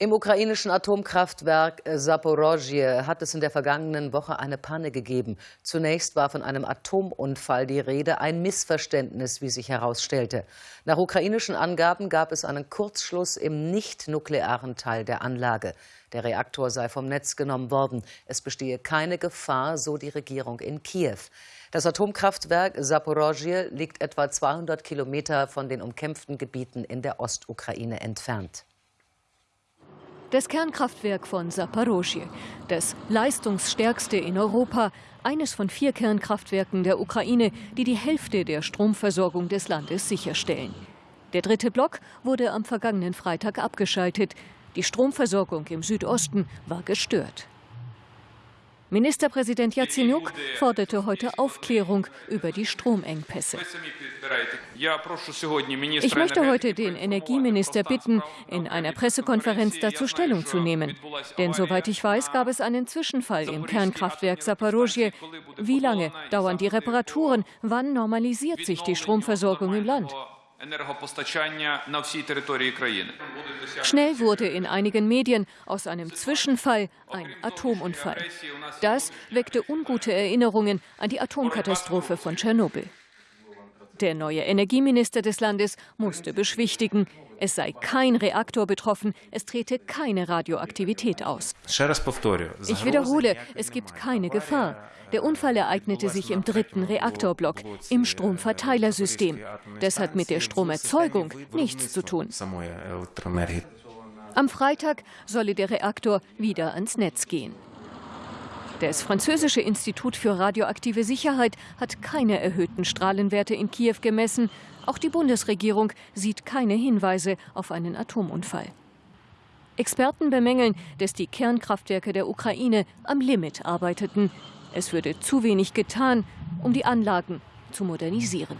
Im ukrainischen Atomkraftwerk Saporozhye hat es in der vergangenen Woche eine Panne gegeben. Zunächst war von einem Atomunfall die Rede, ein Missverständnis, wie sich herausstellte. Nach ukrainischen Angaben gab es einen Kurzschluss im nicht-nuklearen Teil der Anlage. Der Reaktor sei vom Netz genommen worden. Es bestehe keine Gefahr, so die Regierung in Kiew. Das Atomkraftwerk Saporozhye liegt etwa 200 Kilometer von den umkämpften Gebieten in der Ostukraine entfernt. Das Kernkraftwerk von Saporozhye, das leistungsstärkste in Europa, eines von vier Kernkraftwerken der Ukraine, die die Hälfte der Stromversorgung des Landes sicherstellen. Der dritte Block wurde am vergangenen Freitag abgeschaltet. Die Stromversorgung im Südosten war gestört. Ministerpräsident Jazenjuk forderte heute Aufklärung über die Stromengpässe. Ich möchte heute den Energieminister bitten, in einer Pressekonferenz dazu Stellung zu nehmen. Denn soweit ich weiß, gab es einen Zwischenfall im Kernkraftwerk Saporozhye. Wie lange dauern die Reparaturen? Wann normalisiert sich die Stromversorgung im Land? Schnell wurde in einigen Medien aus einem Zwischenfall ein Atomunfall. Das weckte ungute Erinnerungen an die Atomkatastrophe von Tschernobyl. Der neue Energieminister des Landes musste beschwichtigen, es sei kein Reaktor betroffen, es trete keine Radioaktivität aus. Ich wiederhole, es gibt keine Gefahr. Der Unfall ereignete sich im dritten Reaktorblock, im Stromverteilersystem. Das hat mit der Stromerzeugung nichts zu tun. Am Freitag solle der Reaktor wieder ans Netz gehen. Das französische Institut für radioaktive Sicherheit hat keine erhöhten Strahlenwerte in Kiew gemessen. Auch die Bundesregierung sieht keine Hinweise auf einen Atomunfall. Experten bemängeln, dass die Kernkraftwerke der Ukraine am Limit arbeiteten. Es würde zu wenig getan, um die Anlagen zu modernisieren.